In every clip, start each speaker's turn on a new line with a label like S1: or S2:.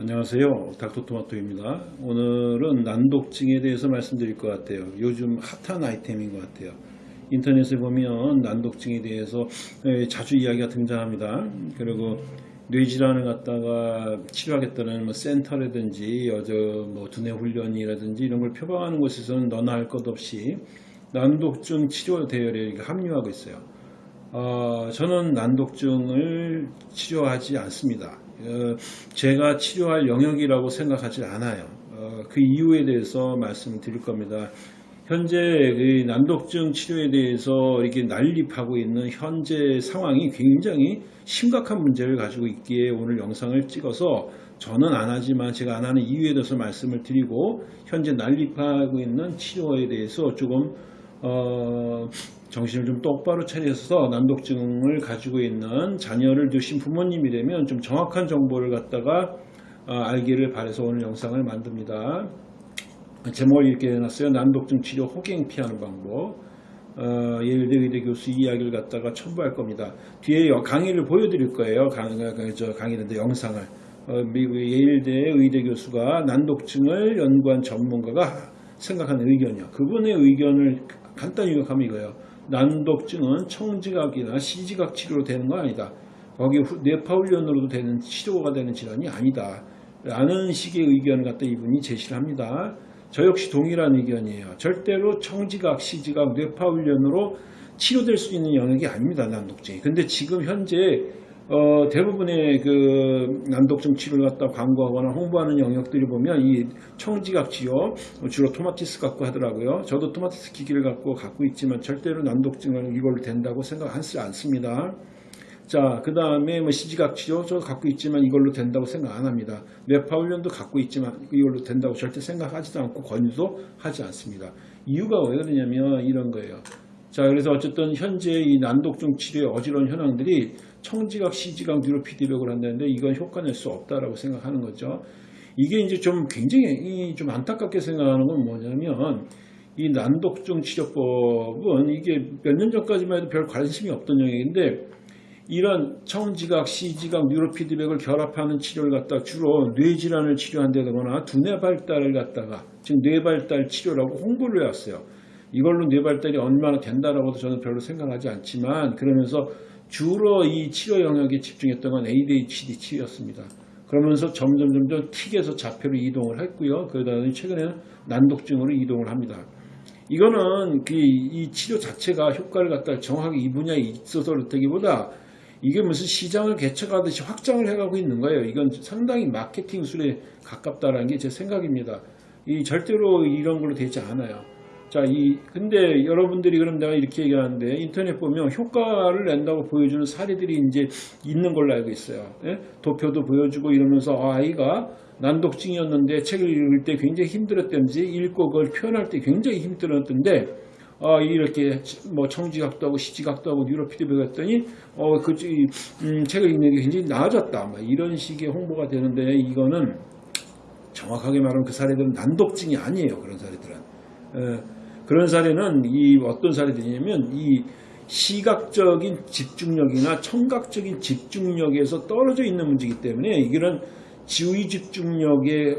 S1: 안녕하세요. 닥터토마토입니다. 오늘은 난독증에 대해서 말씀드릴 것 같아요. 요즘 핫한 아이템인 것 같아요. 인터넷에 보면 난독증에 대해서 예, 자주 이야기가 등장합니다. 그리고 뇌질환을 갖다가 치료하겠다는 뭐 센터라든지 어저 뭐 두뇌 훈련이라든지 이런 걸 표방하는 곳에서는 너나 할 것 없이 난독증 치료 대열에 합류하고 있어요. 어, 저는 난독증을 치료하지 않습니다. 어, 제가 치료할 영역이라고 생각하지 않아요. 어, 그 이유에 대해서 말씀을 드릴 겁니다. 현재 그 난독증 치료에 대해서 이렇게 난립하고 있는 현재 상황이 굉장히 심각한 문제를 가지고 있기에 오늘 영상을 찍어서 저는 안 하지만 제가 안 하는 이유에 대해서 말씀을 드리고 현재 난립하고 있는 치료에 대해서 조금 어, 정신을 좀 똑바로 차려서 난독증을 가지고 있는 자녀를 두신 부모님이라면 좀 정확한 정보를 갖다가 어, 알기를 바래서 오늘 영상을 만듭니다. 제목을 이렇게 해놨어요. 난독증 치료 호갱 피하는 방법. 어, 예일대 의대 교수 이야기를 갖다가 첨부할 겁니다. 뒤에 강의를 보여드릴 거예요. 강, 저 강의인데 영상을. 어, 미국 예일대 의대 교수가 난독증을 연구한 전문가가 생각하는 의견이요. 그분의 의견을 간단히 요약하면 이거예요. 난독증은 청지각이나 시지각 치료로 되는 거 아니다. 거기 뇌파훈련으로도 되는 치료가 되는 질환이 아니다. 라는 식의 의견을 갖다 이분이 제시를 합니다. 저 역시 동일한 의견이에요. 절대로 청지각, 시지각, 뇌파훈련으로 치료될 수 있는 영역이 아닙니다. 난독증이. 근데 지금 현재 어, 대부분의 그 난독증 치료를 갖다 광고하거나 홍보하는 영역들이 보면 이 청지각 치료 주로 토마티스 갖고 하더라고요. 저도 토마티스 기기를 갖고 갖고 있지만 절대로 난독증을 이걸로 된다고 생각하지 않습니다. 자, 그 다음에 뭐 시지각 치료 저 갖고 있지만 이걸로 된다고 생각 안 합니다. 뇌파훈련도 갖고 있지만 이걸로 된다고 절대 생각하지도 않고 권유도 하지 않습니다. 이유가 왜 그러냐면 이런 거예요. 자, 그래서 어쨌든 현재 이 난독증 치료의 어지러운 현황들이 청지각, 시지각, 뉴로 피드백을 한다는데 이건 효과 낼 수 없다라고 생각하는 거죠. 이게 이제 좀 굉장히 좀 안타깝게 생각하는 건 뭐냐면 이 난독증 치료법은 이게 몇 년 전까지만 해도 별 관심이 없던 영역인데 이런 청지각, 시지각, 뉴로 피드백을 결합하는 치료를 갖다 주로 뇌질환을 치료한다거나 두뇌 발달을 갖다가 지금 뇌 발달 치료라고 홍보를 해왔어요. 이걸로 뇌 발달이 얼마나 된다라고도 저는 별로 생각하지 않지만 그러면서 주로 이 치료 영역에 집중했던 건 ADHD 치료였습니다. 그러면서 점점 점점 틱에서 자폐로 이동을 했고요. 그러다가 최근에는 난독증으로 이동을 합니다. 이거는 그 이 치료 자체가 효과를 갖다 정확하게 이 분야에 있어서 그렇다기보다 이게 무슨 시장을 개척하듯이 확장을 해가고 있는 거예요. 이건 상당히 마케팅술에 가깝다라는 게 제 생각입니다. 이 절대로 이런 걸로 되지 않아요. 자, 이 근데 여러분들이 그럼 내가 이렇게 얘기하는데 인터넷 보면 효과를 낸다고 보여주는 사례들이 이제 있는 걸로 알고 있어요. 예? 도표도 보여주고 이러면서 아, 아이가 난독증이었는데 책을 읽을 때 굉장히 힘들었던지 읽고 그걸 표현할 때 굉장히 힘들었던데 아, 이렇게 뭐 청지각도 하고 시지각도 하고 뉴로피드백 했더니 어, 그 음, 책을 읽는 게 굉장히 나아졌다. 막 이런 식의 홍보가 되는데 이거는 정확하게 말하면 그 사례들은 난독증이 아니에요. 그런 사례들은. 에, 그런 사례는 이 어떤 사례들이냐면 이 시각적인 집중력이나 청각적인 집중력에서 떨어져 있는 문제이기 때문에 이런 지휘 집중력이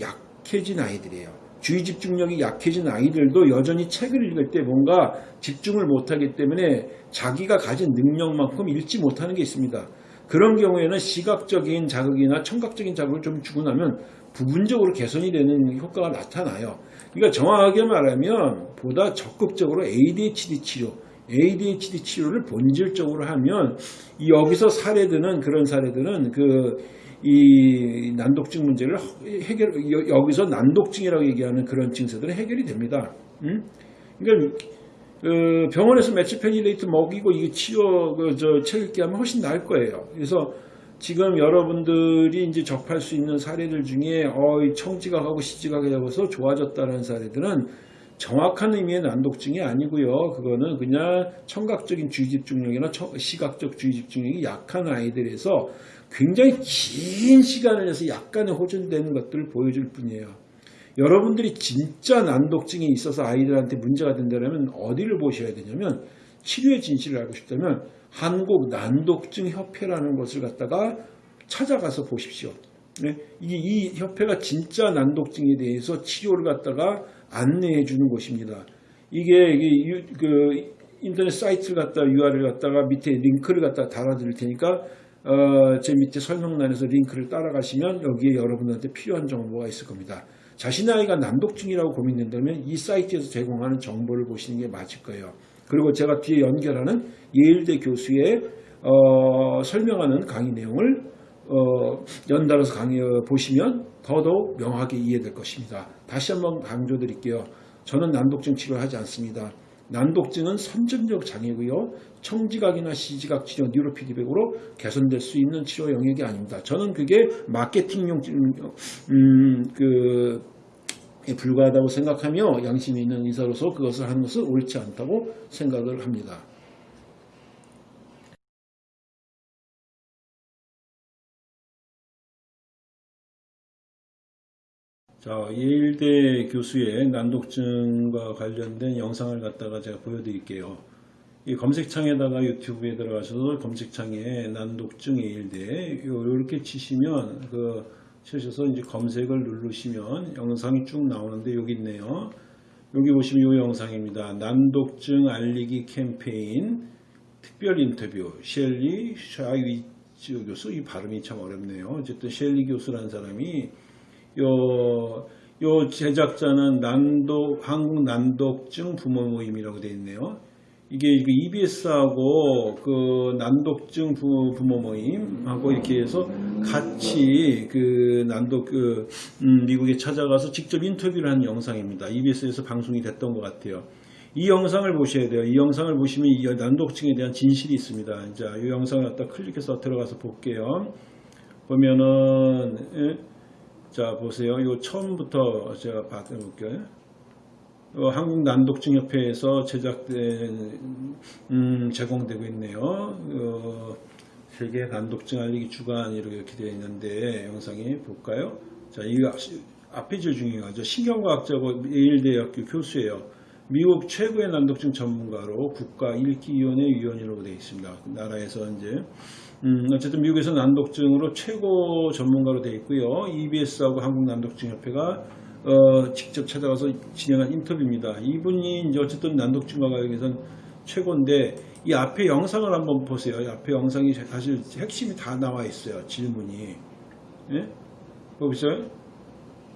S1: 약해진 아이들이에요. 주의 집중력이 약해진 아이들도 여전히 책을 읽을 때 뭔가 집중을 못하기 때문에 자기가 가진 능력만큼 읽지 못하는 게 있습니다. 그런 경우에는 시각적인 자극이나 청각적인 자극을 좀 주고 나면 부분적으로 개선이 되는 효과가 나타나요. 그러니까 정확하게 말하면 보다 적극적으로 ADHD 치료, ADHD 치료를 본질적으로 하면 여기서 사례드는 그런 사례들은 그 이 난독증 문제를 해결 여기서 난독증이라고 얘기하는 그런 증세들은 해결이 됩니다. 음? 그러니까 그 병원에서 매치페니데이트 먹이고 이게 치료 그저책 읽게 하면 훨씬 나을 거예요. 그래서 지금 여러분들이 이제 접할 수 있는 사례들 중에 어, 청지각하고 시지각이 되어서 좋아졌다는 사례들은 정확한 의미의 난독증이 아니고요. 그거는 그냥 청각적인 주의 집중력이나 시각적 주의 집중력이 약한 아이들에서 굉장히 긴 시간을 내서 약간의 호전되는 것들을 보여줄 뿐이에요. 여러분들이 진짜 난독증이 있어서 아이들한테 문제가 된다면 어디를 보셔야 되냐면 치료의 진실을 알고 싶다면 한국 난독증 협회라는 것을 갖다가 찾아가서 보십시오. 네? 이게 이 협회가 진짜 난독증에 대해서 치료를 갖다가 안내해 주는 곳입니다. 이게, 이게 유- 그 인터넷 사이트를 갖다 URL 갖다가 밑에 링크를 갖다 달아드릴 테니까 어, 제 밑에 설명란에서 링크를 따라가시면 여기에 여러분한테 필요한 정보가 있을 겁니다. 자신의 아이가 난독증이라고 고민된다면 이 사이트에서 제공하는 정보를 보시는 게 맞을 거예요. 그리고 제가 뒤에 연결하는 예일대 교수의 어, 설명하는 강의 내용을 어, 연달아서 강의 어, 보시면 더더욱 명확하게 이해될 것입니다. 다시 한번 강조드릴게요. 저는 난독증 치료를 하지 않습니다. 난독증은 선천적 장애고요. 청지각이나 시지각 치료, 뉴로피드백으로 개선될 수 있는 치료 영역이 아닙니다. 저는 그게 마케팅용 음, 그에 불과하다고 생각하며 양심이 있는 의사로서 그것을 하는 것은 옳지 않다고 생각을 합니다. 자, 예일대 교수의 난독증과 관련된 영상을 갖다가 제가 보여드릴게요. 이 검색창에다가 유튜브에 들어가셔서 검색창에 난독증 예일대 이렇게 치시면 그 치셔서 이제 검색을 누르시면 영상이 쭉 나오는데 여기 있네요. 여기 보시면 이 영상입니다. 난독증 알리기 캠페인 특별 인터뷰 셸리 샤이위츠 교수 이 발음이 참 어렵네요. 어쨌든 셸리 교수라는 사람이 요, 요 제작자는 난독, 한국 난독증 부모 모임이라고 되어 있네요. 이게 EBS하고 그 난독증 부, 부모 모임하고 이렇게 해서 같이 그 난독 그 음, 미국에 찾아가서 직접 인터뷰를 한 영상입니다. EBS에서 방송이 됐던 것 같아요. 이 영상을 보셔야 돼요. 이 영상을 보시면 이 난독증에 대한 진실이 있습니다. 자, 이 영상을 갖다 클릭해서 들어가서 볼게요. 보면은 예? 자 보세요. 이 처음부터 제가 받아볼게요. 어, 한국 난독증 협회에서 제작된 음, 제공되고 있네요. 어, 세계 난독증 알리기 주간 이렇게 되어 있는데 영상이 볼까요? 자, 이 앞에 제일 중요하죠. 신경과학자고 예일대학교 교수예요. 미국 최고의 난독증 전문가로 국가 1기위원회 위원으로 되어 있습니다. 나라에서 이제 음, 어쨌든 미국에서 난독증으로 최고 전문가로 되어 있고요. EBS하고 한국난독증협회가 어, 직접 찾아가서 진행한 인터뷰입니다. 이분이 이제 어쨌든 난독증과 관련해서는 최고인데 이 앞에 영상을 한번 보세요. 이 앞에 영상이 사실 핵심이 다 나와 있어요. 질문이. 예? 보세요.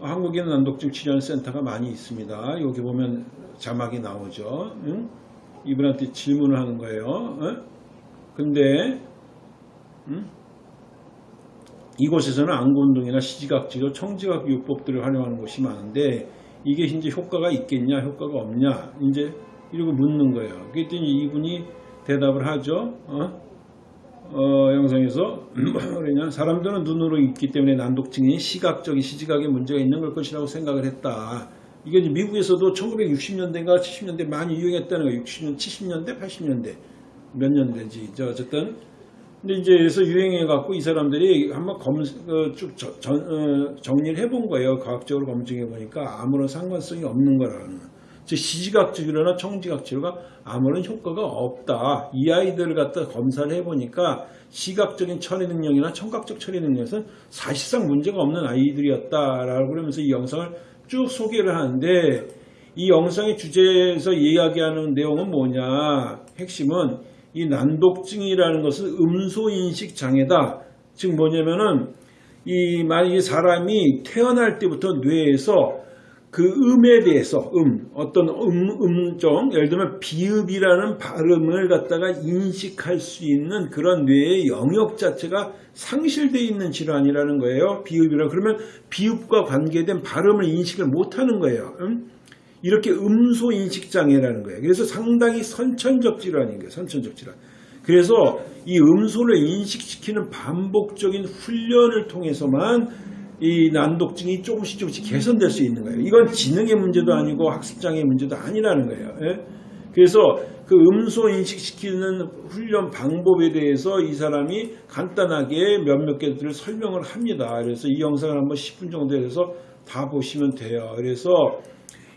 S1: 한국에는 난독증 치료하는 센터가 많이 있습니다. 여기 보면 자막이 나오죠. 응? 이분한테 질문을 하는 거예요. 응? 근데 응? 이곳에서는 안구운동이나 시지각치료, 청지각 요법들을 활용하는 곳이 많은데 이게 이제 효과가 있겠냐, 효과가 없냐, 이제 이러고 묻는 거예요. 그랬더니 이분이 대답을 하죠. 어? 어, 영상에서 그러냐 사람들은 눈으로 있기 때문에 난독증이 시각적인 시지각에 문제가 있는 걸 것이라고 생각을 했다. 이게 이제 미국에서도 1960년대인가 70년대 많이 유행했다는 거예요. 60년, 70년대, 80년대 몇 년대지. 저 어쨌든 근데 이제 그래서 유행해 갖고 이 사람들이 한번 검쭉 어, 정리를 해본 거예요. 과학적으로 검증해 보니까 아무런 상관성이 없는 거라는. 즉 시지각 치료나 청지각 치료가 아무런 효과가 없다. 이 아이들을 갖다 검사를 해보니까 시각적인 처리 능력이나 청각적 처리 능력에서 사실상 문제가 없는 아이들이었다라고 그러면서 이 영상을 쭉 소개를 하는데 이 영상의 주제에서 이야기하는 내용은 뭐냐? 핵심은 이 난독증이라는 것은 음소인식 장애다. 즉 뭐냐면은 이 만약에 사람이 태어날 때부터 뇌에서 그 음에 대해서 음 어떤 음 음정 예를 들면 비읍이라는 발음을 갖다가 인식할 수 있는 그런 뇌의 영역 자체가 상실되어 있는 질환이라는 거예요. 비읍이라 그러면 비읍과 관계된 발음을 인식을 못하는 거예요. 음? 이렇게 음소 인식 장애라는 거예요. 그래서 상당히 선천적 질환인 거예요. 선천적 질환. 그래서 이 음소를 인식시키는 반복적인 훈련을 통해서만 이 난독증이 조금씩 조금씩 개선될 수 있는 거예요. 이건 지능의 문제도 아니고 학습장애 문제도 아니라는 거예요. 예? 그래서 그 음소 인식시키는 훈련 방법에 대해서 이 사람이 간단하게 몇몇 개들을 설명을 합니다. 그래서 이 영상을 한번 10분 정도 해서 다 보시면 돼요. 그래서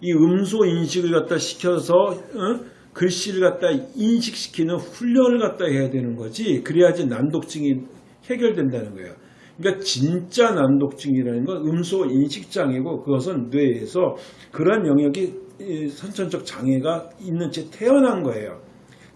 S1: 이 음소 인식을 갖다 시켜서 어? 글씨를 갖다 인식시키는 훈련을 갖다 해야 되는 거지. 그래야지 난독증이 해결된다는 거예요. 그러니까 진짜 난독증이라는 건 음소 인식 장애고 그것은 뇌에서 그런 영역이 이 선천적 장애가 있는 채 태어난 거예요.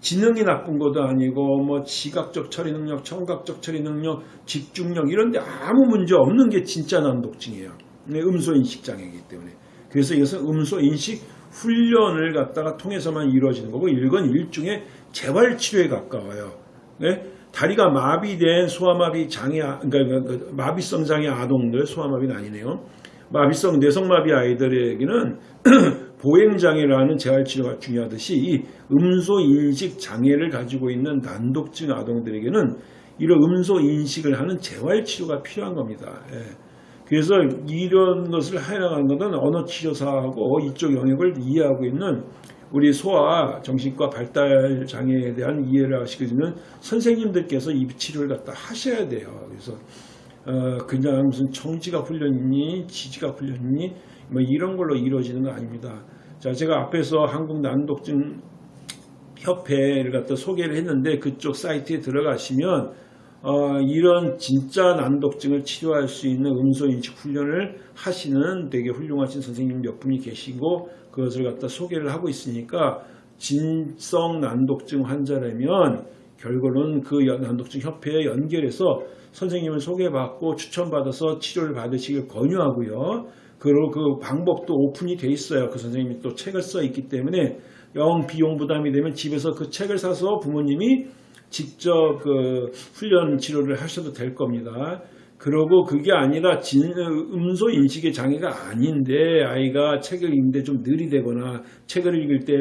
S1: 지능이 나쁜 것도 아니고 뭐 시각적 처리 능력, 청각적 처리 능력, 집중력 이런 데 아무 문제 없는 게 진짜 난독증이에요. 네, 음소 인식 장애이기 때문에. 그래서 이것은 음소 인식 훈련을 갖다가 통해서만 이루어지는 거고 이건 일종의 재활 치료에 가까워요. 네? 다리가 마비된 소아마비 장애, 아- 그러니까 그 마비성 장애 아동들, 소아마비는 아니네요. 마비성 뇌성마비 아이들에게는 보행장애라는 재활치료가 중요하듯이 이 음소인식 장애를 가지고 있는 난독증 아동들에게는 이런 음소인식을 하는 재활치료가 필요한 겁니다. 예. 그래서 이런 것을 해나가는 것은 언어치료사하고 이쪽 영역을 이해하고 있는 우리 소아 정신과 발달 장애에 대한 이해를 하시는 선생님들께서 이 치료를 갖다 하셔야 돼요. 그래서 어, 그냥 무슨 청지가 훈련이니 지지가 훈련이니 뭐 이런 걸로 이루어지는 거 아닙니다. 자, 제가 앞에서 한국 난독증 협회를 갖다 소개를 했는데 그쪽 사이트에 들어가시면 어, 이런 진짜 난독증을 치료할 수 있는 음소인식 훈련을 하시는 되게 훌륭하신 선생님 몇 분이 계시고 그것을 갖다 소개를 하고 있으니까 진성 난독증 환자라면 결국은 그 연- 난독증 협회에 연결해서 선생님을 소개받고 추천받아서 치료를 받으시길 권유하고요. 그리고 그 방법도 오픈이 돼 있어요. 그 선생님이 또 책을 써 있기 때문에 영 비용 부담이 되면 집에서 그 책을 사서 부모님이 직접 그 훈련 치료를 하셔도 될 겁니다. 그러고 그게 아니라 진, 음소 인식의 장애가 아닌데 아이가 책을 읽는데 좀 느리되거나 책을 읽을 때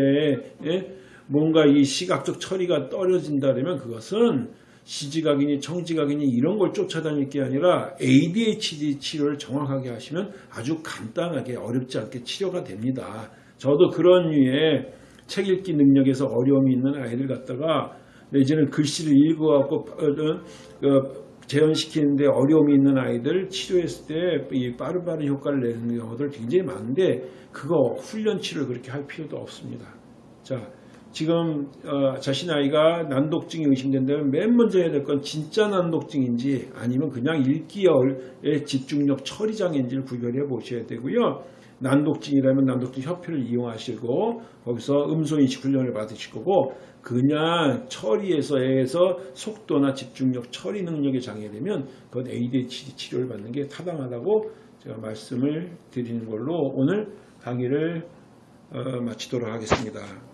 S1: 예? 뭔가 이 시각적 처리가 떨어진다 그러면 그것은 시지각이니 청지각이니 이런 걸 쫓아다닐 게 아니라 ADHD 치료를 정확하게 하시면 아주 간단하게 어렵지 않게 치료가 됩니다. 저도 그런 류의 책 읽기 능력에서 어려움이 있는 아이들 갖다가 내지는 글씨를 읽어갖고 어, 재현시키는데 어려움이 있는 아이들 치료했을 때이 빠른 빠른 효과를 내는 경우들 굉장히 많은데 그거 훈련 치료를 그렇게 할 필요도 없습니다. 자, 지금 어, 자신 아이가 난독증이 의심된다면 맨 먼저 해야 될 건 진짜 난독증인지 아니면 그냥 읽기의 집중력 처리 장애인지를 구별해 보셔야 되고요. 난독증이라면 난독증 협회를 이용하시고 거기서 음소인식 훈련을 받으실 거고 그냥 처리에서 해서 속도나 집중력 처리 능력이 장애되면 그건 ADHD 치료를 받는 게 타당하다고 제가 말씀을 드리는 걸로 오늘 강의를 어, 마치도록 하겠습니다.